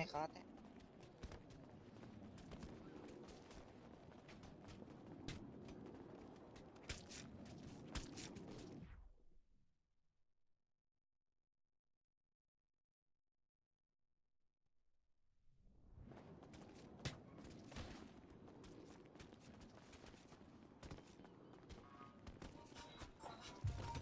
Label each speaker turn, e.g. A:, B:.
A: my god